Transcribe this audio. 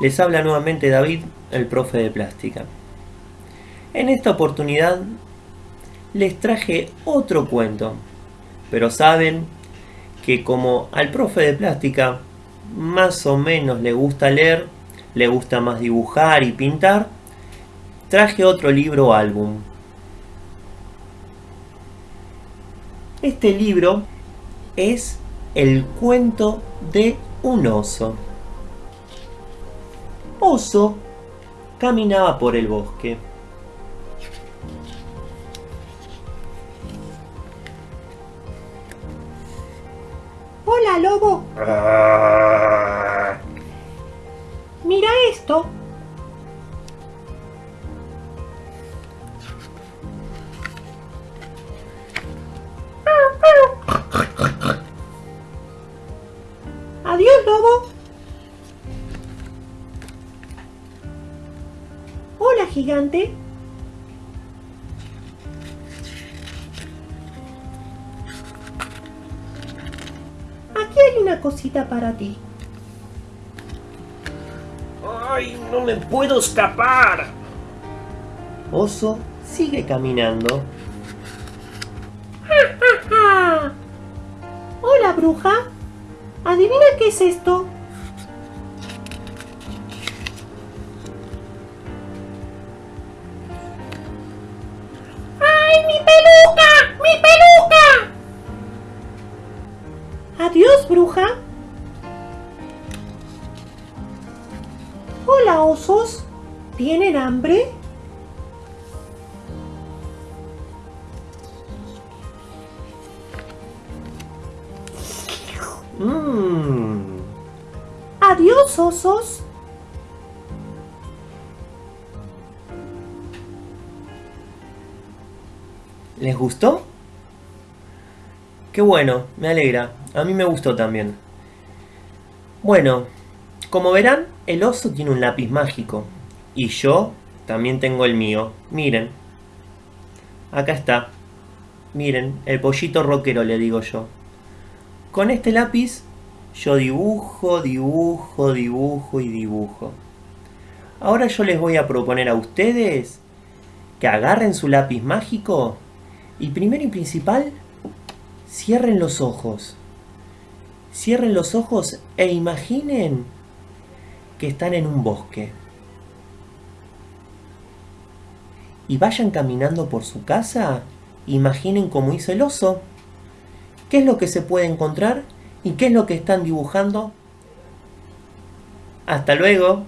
Les habla nuevamente David, el profe de plástica. En esta oportunidad les traje otro cuento, pero saben que como al profe de plástica más o menos le gusta leer, le gusta más dibujar y pintar, traje otro libro álbum. Este libro es El cuento de un oso. Oso caminaba por el bosque. Hola, lobo. Mira esto. Adiós, lobo. Hola, gigante. Aquí hay una cosita para ti. ¡Ay, no me puedo escapar! Oso sigue caminando. ¡Ja! Hola, bruja. Adivina qué es esto. ¡Ay, mi peluca! ¡Mi peluca! Adiós, bruja. Hola, osos. ¿Tienen hambre? Mmm. Adiós, osos. ¿Les gustó? Qué bueno, me alegra. A mí me gustó también. Bueno, como verán, el oso tiene un lápiz mágico. Y yo también tengo el mío. Miren. Acá está. Miren, el pollito rockero le digo yo. Con este lápiz yo dibujo, dibujo, dibujo y dibujo. Ahora yo les voy a proponer a ustedes que agarren su lápiz mágico y primero y principal cierren los ojos. Cierren los ojos e imaginen que están en un bosque. Y vayan caminando por su casa, imaginen cómo hizo el oso. ¿Qué es lo que se puede encontrar? ¿Y qué es lo que están dibujando? Hasta luego.